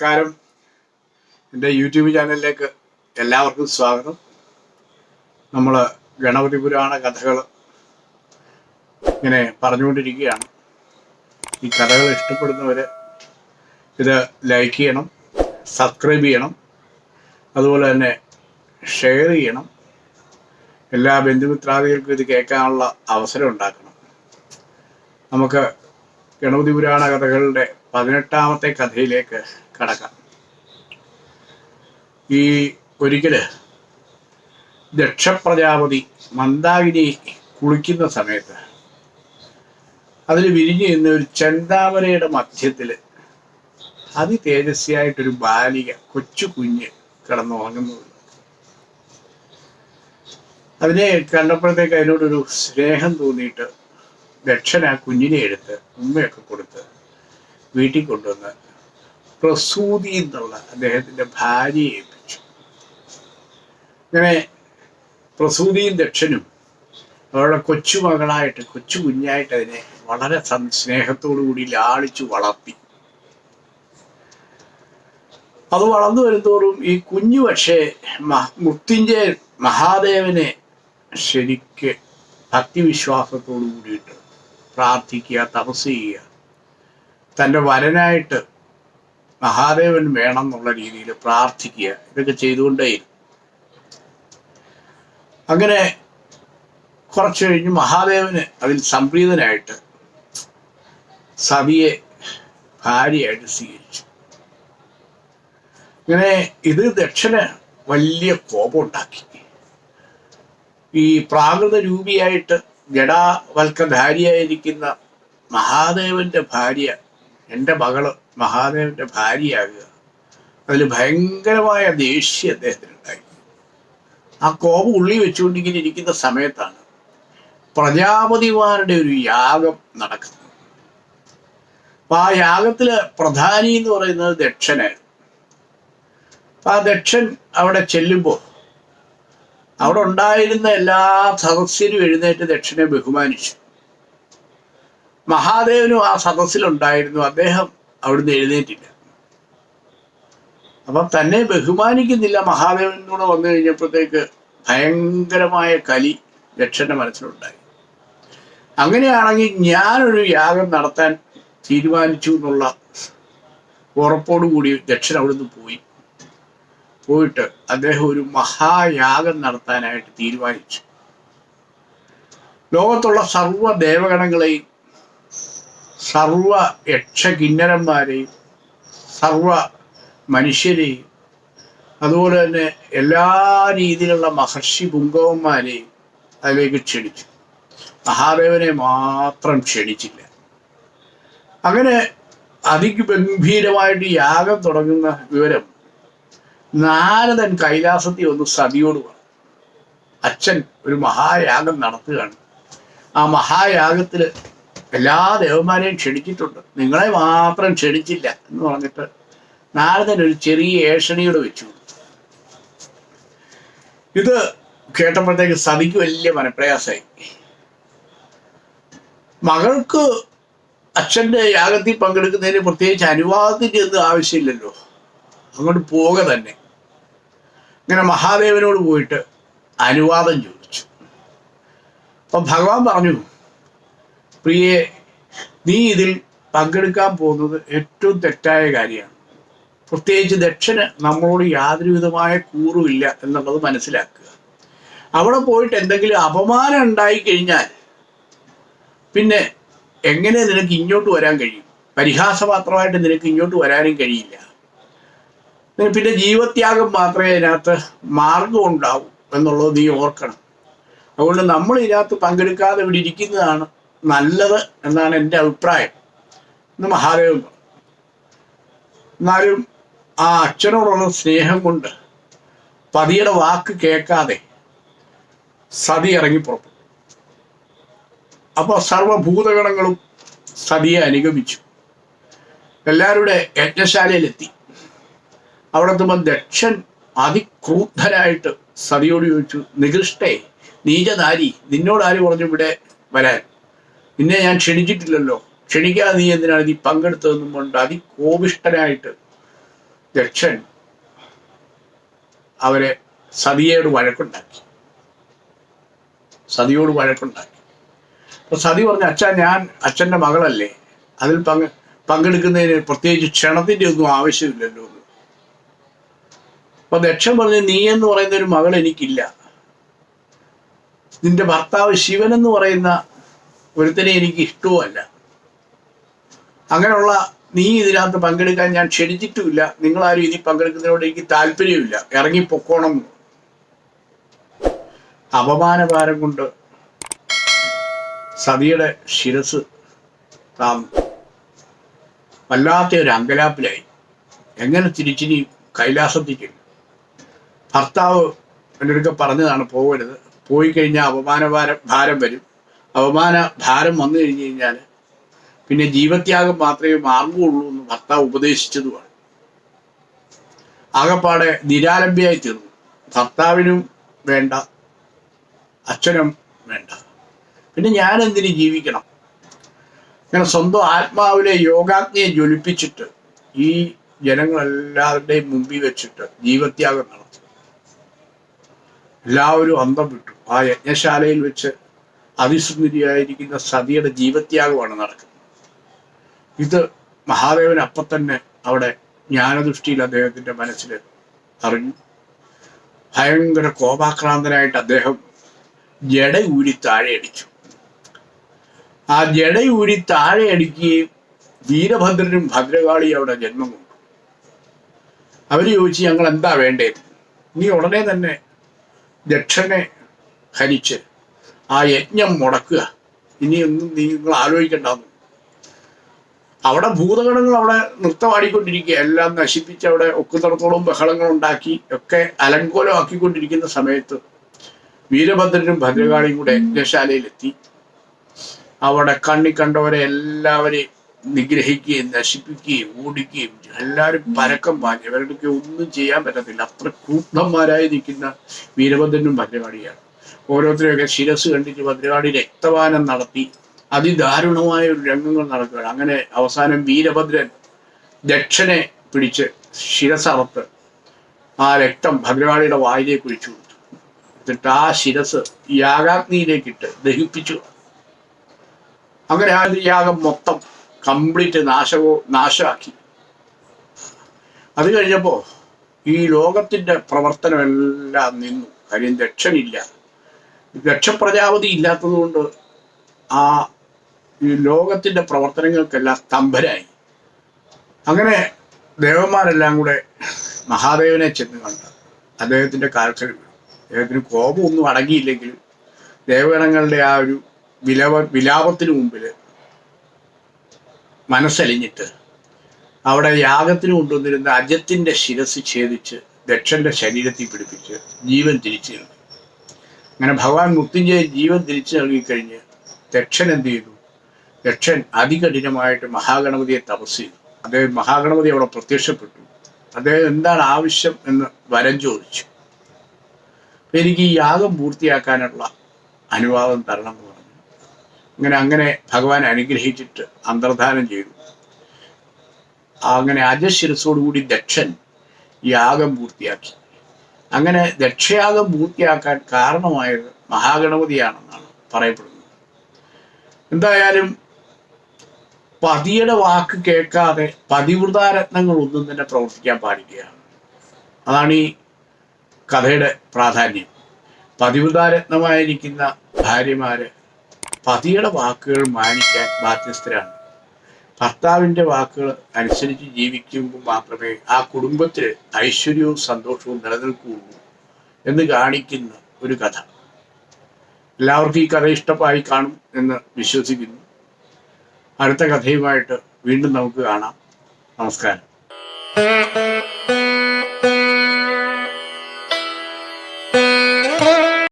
നമസ്കാരം. എന്റെ യൂട്യൂബ് ചാനലിലേക്ക് എല്ലാവർക്കും സ്വാഗതം. നമ്മൾ ഗണപതി പുരാണ കഥകൾ ഇങ്ങനെ പറഞ്ഞുകൊണ്ടിരിക്കുകയാണ്. ഈ കഥകൾ ഇഷ്ടപ്പെടുന്നവർ ഇത് ലൈക്ക് ചെയ്യണം സബ്സ്ക്രൈബ് ചെയ്യണം അതുപോലെ തന്നെ ഷെയർ ചെയ്യണം. എല്ലാ ബന്ധുമിത്രാദികൾക്കും ഇത് കേൾക്കാനുള്ള അവസരം ഉണ്ടാക്കണം. നമുക്ക് ഗണപതി പുരാണ കഥകളുടെ പതിനെട്ടാമത്തെ കഥയിലേക്ക് കടക്കാം ഈ ഒരിക്കൽ ദക്ഷപ്രജാപതി മന്ദാകിനി കുളിക്കുന്ന സമയത്ത് അതിൽ വിരിഞ്ഞു നിന്ന ഒരു ചെന്താമരയുടെ മധ്യത്തിൽ അതി തേജസ്വിയായിട്ടൊരു ബാലിക കൊച്ചു കുഞ്ഞ് കിടന്നുറങ്ങുന്നു. അതിനെ കണ്ടപ്പോഴത്തേക്ക് അതിനോടൊരു സ്നേഹം തോന്നിയിട്ട് ദക്ഷൻ ആ കുഞ്ഞിനെ എടുത്ത് ഉമ്മയൊക്കെ കൊടുത്ത് വീട്ടിൽ കൊണ്ടുവന്ന് പ്രസൂതി എന്നുള്ള അദ്ദേഹത്തിന്റെ ഭാര്യയെ ഏൽപ്പിച്ചു. അങ്ങനെ പ്രസൂതിയും ദക്ഷനും അവരുടെ കൊച്ചുമകളായിട്ട് കൊച്ചു കുഞ്ഞായിട്ട് അതിനെ വളരെ സ്നേഹത്തോടു കൂടി ലാളിച്ചു വളർത്തി. അത് വളർന്നു വരുന്തോറും ഈ കുഞ്ഞു പക്ഷേ മുത്തിന്റെ മഹാദേവനെ ശരിക്ക് ഭക്തിവിശ്വാസത്തോടു കൂടിയിട്ട് പ്രാർത്ഥിക്കുക തപസ് ചെയ്യുക. തന്റെ വരനായിട്ട് മഹാദേവൻ വേണം എന്നുള്ള രീതിയിൽ പ്രാർത്ഥിക്കുക. ഇതൊക്കെ ചെയ്തുകൊണ്ടേ അങ്ങനെ കുറച്ചു കഴിഞ്ഞ് മഹാദേവന് അതിൽ സംപ്രീതനായിട്ട് സതിയെ ഭാര്യയായിട്ട് സ്വീകരിച്ചു. ഇങ്ങനെ ഇത് ദക്ഷന് വലിയ കോപം ഉണ്ടാക്കി ഈ പ്രാകൃത രൂപിയായിട്ട് ജഡാവൽക്കധാരിയായിരിക്കുന്ന മഹാദേവന്റെ ഭാര്യ എന്റെ മകൾ മഹാദേവന്റെ ഭാര്യയാകുക. അതിൽ ഭയങ്കരമായ ദേഷ്യം അദ്ദേഹത്തിനുണ്ടായി. ആ കോപം ഉള്ളി വെച്ചുകൊണ്ടിങ്ങനെ ഇരിക്കുന്ന സമയത്താണ് പ്രജാപതിമാരുടെ ഒരു യാഗം നടക്കുന്നത്. അപ്പൊ ആ യാഗത്തിൽ പ്രധാനി എന്ന് പറയുന്നത് ദക്ഷനായിരുന്നു. അപ്പൊ ആ ദക്ഷൻ അവിടെ ചെല്ലുമ്പോൾ അവിടെ ഉണ്ടായിരുന്ന എല്ലാ സദസ്യരും എഴുന്നേറ്റ് ദക്ഷനെ ബഹുമാനിച്ചു. മഹാദേവനും ആ സദസ്സിലുണ്ടായിരുന്നു. അദ്ദേഹം അവിടുന്ന് എഴുന്നേറ്റില്ല. അപ്പം തന്നെ ബഹുമാനിക്കുന്നില്ല മഹാദേവനോട് വന്നു കഴിഞ്ഞപ്പോഴത്തേക്ക് ഭയങ്കരമായ കലി ദക്ഷന്റെ മനസ്സിലുണ്ടായി. അങ്ങനെയാണെങ്കിൽ ഞാനൊരു യാഗം നടത്താൻ തീരുമാനിച്ചു എന്നുള്ള ഉറപ്പോടുകൂടി ദക്ഷൻ അവിടുന്ന് പോയി. പോയിട്ട് അദ്ദേഹം ഒരു മഹായാഗം നടത്താനായിട്ട് തീരുമാനിച്ചു. ലോകത്തുള്ള സർവ ദേവഗണങ്ങളെയും സർവ യക്ഷകിന്നരന്മാരെയും സർവ മനുഷ്യരെയും അതുപോലെ തന്നെ എല്ലാ രീതിയിലുള്ള മഹർഷി പുങ്കവന്മാരെയും അതിലേക്ക് ക്ഷണിച്ചു. മഹാദേവനെ മാത്രം ക്ഷണിച്ചില്ല. അങ്ങനെ അതിഗംഭീരമായിട്ട് യാഗം തുടങ്ങുന്ന വിവരം നാരദൻ കൈലാസത്തിൽ ഒന്ന് സതിയോട് പറഞ്ഞു. അച്ഛൻ ഒരു മഹായാഗം നടത്തുകയാണ്. ആ മഹായാഗത്തിൽ എല്ലാ ദേവന്മാരെയും ക്ഷണിച്ചിട്ടുണ്ട്. നിങ്ങളെ മാത്രം ക്ഷണിച്ചില്ല എന്ന് പറഞ്ഞിട്ട് നാരദൻ ഒരു ചെറിയ ഏഷണിയോട് വെച്ചു. ഇത് കേട്ടപ്പോഴത്തേക്ക് സതിക്ക് വലിയ മനപ്രയാസമായി. മകൾക്ക് അച്ഛന്റെ യാഗത്തിൽ പങ്കെടുക്കുന്നതിന് പ്രത്യേകിച്ച് അനുവാദത്തിന്റെ ഒന്നും ആവശ്യമില്ലല്ലോ. അങ്ങോട്ട് പോക തന്നെ. ഇങ്ങനെ മഹാദേവനോട് പോയിട്ട് അനുവാദം ചോദിച്ചു. അപ്പൊ ഭഗവാൻ പറഞ്ഞു പ്രിയെ നീ ഇതിൽ പങ്കെടുക്കാൻ പോകുന്നത് ഏറ്റവും തെറ്റായ കാര്യമാണ്. പ്രത്യേകിച്ച് ദക്ഷന് നമ്മളോട് യാതൊരു വിധമായ കൂറുമില്ല എന്നുള്ളത് മനസ്സിലാക്കുക. അവിടെ പോയിട്ട് എന്തെങ്കിലും അപമാനം ഉണ്ടായി കഴിഞ്ഞാൽ പിന്നെ എങ്ങനെ നിനക്ക് ഇങ്ങോട്ട് വരാൻ കഴിയും? പരിഹാസപാത്രമായിട്ട് നിനക്ക് ഇങ്ങോട്ട് വരാനും കഴിയില്ല. പിന്നെ ജീവത്യാഗം മാത്രമേ അതിനകത്ത് മാർഗം ഉണ്ടാവൂ എന്നുള്ളത് നീ ഓർക്കണം. അതുകൊണ്ട് നമ്മൾ ഇതിനകത്ത് പങ്കെടുക്കാതെ ഇവിടെ ഇരിക്കുന്നതാണ് നല്ലത് എന്നാണ് എന്റെ അഭിപ്രായം. ഇന്ന് മഹാദേവൻ എന്നാലും ആ അച്ഛനോടുള്ള സ്നേഹം കൊണ്ട് പതിയുടെ വാക്ക് കേൾക്കാതെ സതി ഇറങ്ങി പുറപ്പെട്ടു. അപ്പോൾ സർവഭൂതഗണങ്ങളും സതിയെ അനുഗമിച്ചു. എല്ലാവരുടെ യജ്ഞശാലയിലെത്തി. അവിടെ എത്തുമ്പോൾ ദക്ഷൻ അതിക്രൂദ്ധനായിട്ട് സതിയോട് ചോദിച്ചു നികൃഷ്ടേ നീചനാരി നിന്നോട് ആര് പറഞ്ഞു ഇവിടെ വരാൻ? നിന്നെ ഞാൻ ക്ഷണിച്ചിട്ടില്ലല്ലോ. ക്ഷണിക്കാതെ നീ എന്തിനാണ് നീ പങ്കെടുത്തതെന്നും കൊണ്ട് അതികോപിഷ്ടനായിട്ട് ദക്ഷൻ അവരെ സതിയോട് വഴക്കുണ്ടാക്കി. സതിയോട് വഴക്കുണ്ടാക്കി. അപ്പൊ സതി പറഞ്ഞ അച്ഛാ ഞാൻ അച്ഛന്റെ മകളല്ലേ. അതിൽ പങ്ക് പങ്കെടുക്കുന്നതിന് പ്രത്യേകിച്ച് ക്ഷണത്തിന്റെ ഒന്നും ആവശ്യമില്ലല്ലോ. അപ്പൊ ദക്ഷൻ പറഞ്ഞു നീ എന്ന് പറയുന്ന ഒരു മകൾ എനിക്കില്ല. നിന്റെ ഭർത്താവ് ശിവൻ എന്ന് പറയുന്ന ഒരുത്തനെ എനിക്ക് ഇഷ്ടവുമല്ല. അങ്ങനെയുള്ള നീ ഇതിനകത്ത് പങ്കെടുക്കാൻ ഞാൻ ക്ഷണിച്ചിട്ടുമില്ല. നിങ്ങൾ ഇതിൽ പങ്കെടുക്കുന്നതിനോട് എനിക്ക് താല്പര്യമില്ല. ഇറങ്ങിപ്പൊക്കോണം. അപമാനഭാരം കൊണ്ട് സതിയുടെ ശിരസ് താന്നു വല്ലാത്ത ഒരു അങ്കലാപ്പിലായി. എങ്ങനെ തിരിച്ചിനി കൈലാസത്തിക്കും? ഭർത്താവ് എന്റെ അടുക്ക പറഞ്ഞതാണ് പോകരുത്. പോയി കഴിഞ്ഞാൽ അപമാന ഭാരം ഭാരം വരും. അപമാന ഭാരം വന്നു കഴിഞ്ഞു കഴിഞ്ഞാൽ പിന്നെ ജീവത്യാഗം മാത്രമേ മാർഗമുള്ളൂ എന്ന് ഭർത്താവ് ഉപദേശിച്ചതുമാണ്. ആകപ്പാടെ നിരാലംബിയായി തീർന്നു. ഭർത്താവിനും വേണ്ട അച്ഛനും വേണ്ട. പിന്നെ ഞാൻ എന്തിന് ജീവിക്കണം? ഇങ്ങനെ സ്വന്തം ആത്മാവിലെ യോഗാഗ്നിയെ ജ്വലിപ്പിച്ചിട്ട് ഈ ജനങ്ങളെല്ലാവരുടെയും മുമ്പിൽ വെച്ചിട്ട് ജീവത്യാഗം നടത്തും. എല്ലാവരും അന്തം വിട്ടു. ആ യജ്ഞശാലയിൽ വെച്ച് അതിസുന്ദരിയായിരിക്കുന്ന സതിയുടെ ജീവത്യാഗമാണ് നടക്കുന്നത്. ഇത് മഹാദേവൻ അപ്പം തന്നെ അവിടെ ജ്ഞാനദൃഷ്ടിയിൽ അദ്ദേഹത്തിന്റെ മനസ്സിൽ അറിഞ്ഞു. ഭയങ്കര കോപാക്രാന്തനായിട്ട് അദ്ദേഹം ജട ഊരി താഴെയടിച്ചു. ആ ജട ഊരി താഴെയടിക്കുകയും വീരഭദ്രനും ഭദ്രകാളിയും അവിടെ ജന്മം കൊണ്ടു അവർ ചോദിച്ചു ഞങ്ങൾ എന്താ വേണ്ടത്? നീ ഉടനെ തന്നെ ദക്ഷനെ ഹരിച്ച് ആ യജ്ഞം മുടക്കുക. ഇനിയൊന്നും നിങ്ങൾ ആലോചിക്കണ്ടെന്ന്. അവിടെ ഭൂതഗണങ്ങൾ അവിടെ നൃത്തമാടിക്കൊണ്ടിരിക്കുക. എല്ലാം നശിപ്പിച്ച് അവിടെ ഒക്കുന്നിടത്തോളം ബഹളങ്ങൾ ഉണ്ടാക്കി ഒക്കെ അലങ്കോലമാക്കിക്കൊണ്ടിരിക്കുന്ന സമയത്ത് വീരഭദ്രനും ഭദ്രകാളിയും കൂടെ യജ്ഞശാലയിലെത്തി. അവിടെ കണ്ണി കണ്ടവരെ എല്ലാവരെയും നിഗ്രഹിക്കുകയും നശിപ്പിക്കുകയും ഓടിക്കുകയും എല്ലാവരും പരക്കം പാഞ്ഞു. ഇവരുടെയൊക്കെ ഒന്നും ചെയ്യാൻ പറ്റത്തില്ല. അത്ര കൂട്ടന്മാരായി നിൽക്കുന്ന വീരഭദ്രനും ഭദ്രകാളിയാണ്. ഓരോരുത്തരെയൊക്കെ ശിരസ് കണ്ടിട്ട് ഭദ്രകാളി രക്തപാനം നടത്തി. അതിദാരുണമായ ഒരു രംഗങ്ങൾ നടക്കുകയാണ്. അങ്ങനെ അവസാനം വീരഭദ്രൻ ദക്ഷനെ പിടിച്ച് ശിരസറത്ത് ആ രക്തം ഭദ്രകാളിയുടെ വായിലേക്ക് ഒഴിച്ചു കൊടുത്തു. എന്നിട്ട് ആ ശിരസ് യാഗാഗ്നിയിലേക്കിട്ട് ദഹിപ്പിച്ചു. അങ്ങനെ ആ യാഗം മൊത്തം കംപ്ലീറ്റ് നാശവോ നാശമാക്കി അത് കഴിഞ്ഞപ്പോ ഈ ലോകത്തിന്റെ പ്രവർത്തനമെല്ലാം നിന്നു. കാര്യം ദക്ഷനില്ല ദക്ഷപ്രജാപതി ഇല്ലാത്തതുകൊണ്ട് ആ ഈ ലോകത്തിന്റെ പ്രവർത്തനങ്ങൾക്കെല്ലാം സ്തംഭരായി. അങ്ങനെ ദേവന്മാരെല്ലാം കൂടെ മഹാദേവനെ ചെന്ന് കണ്ട് അദ്ദേഹത്തിന്റെ വീണു. അദ്ദേഹത്തിന് കോപമൊന്നും അടങ്ങിയില്ലെങ്കിലും ദേവഗണങ്ങളുടെ ആ ഒരു വിലവ വിലാപത്തിന് മുമ്പിൽ മനസ്സലിഞ്ഞിട്ട് അവിടെ യാഗത്തിന് കൊണ്ടുവന്നിരുന്ന അജത്തിന്റെ ശിരസ് ഛേദിച്ച് ദക്ഷന്റെ ശരീരത്തിൽ പിടിപ്പിച്ച് ജീവൻ തിരിച്ചു അങ്ങനെ ഭഗവാൻ മൃത്യുഞ്ജയ ജീവൻ തിരിച്ചു നൽകിക്കഴിഞ്ഞ് ദക്ഷൻ എന്ത് ചെയ്തു? ദക്ഷൻ അതികഠിനമായിട്ട് മഹാഗണപതിയെ തപസ് ചെയ്തു. അദ്ദേഹം മഹാഗണപതി അവിടെ പ്രത്യക്ഷപ്പെട്ടു. അദ്ദേഹം എന്താണ് ആവശ്യം എന്ന് വരം ചോദിച്ചു. എനിക്ക് ഈ യാഗം പൂർത്തിയാക്കാനുള്ള അനുവാദം തരണം എന്ന് പറഞ്ഞു. അങ്ങനെ അങ്ങനെ ഭഗവാൻ അനുഗ്രഹിച്ചിട്ട് അന്തർധാനം ചെയ്തു. അങ്ങനെ അജശിരസോടുകൂടി ദക്ഷൻ യാഗം പൂർത്തിയാക്കി. അങ്ങനെ ദക്ഷയാഗം പൂർത്തിയാക്കാൻ കാരണമായത് മഹാഗണപതിയാണെന്നാണ് പറയപ്പെടുന്നത്. എന്തായാലും പതിയുടെ വാക്ക് കേൾക്കാതെ പതിവൃതാരത്നങ്ങൾ ഒന്നും തന്നെ പ്രവർത്തിക്കാൻ പാടില്ല. അതാണ് ഈ കഥയുടെ പ്രാധാന്യം. പതിവൃതാരത്നമായിരിക്കുന്ന ഭാര്യമാര് പതിയുടെ വാക്കുകൾ മാനിക്കാൻ ബാധ്യസ്ഥരാണ്. ഭർത്താവിന്റെ വാക്കുകൾ അനുസരിച്ച് ജീവിക്കുമ്പോൾ മാത്രമേ ആ കുടുംബത്തിൽ ഐശ്വര്യവും സന്തോഷവും നിലനിൽക്കുകയുള്ളൂ എന്ന് കാണിക്കുന്ന ഒരു കഥ. എല്ലാവർക്കും ഈ കഥ ഇഷ്ടമായി കാണും എന്ന് വിശ്വസിക്കുന്നു. അടുത്ത കഥയുമായിട്ട് വീണ്ടും നമുക്ക് കാണാം. നമസ്കാരം.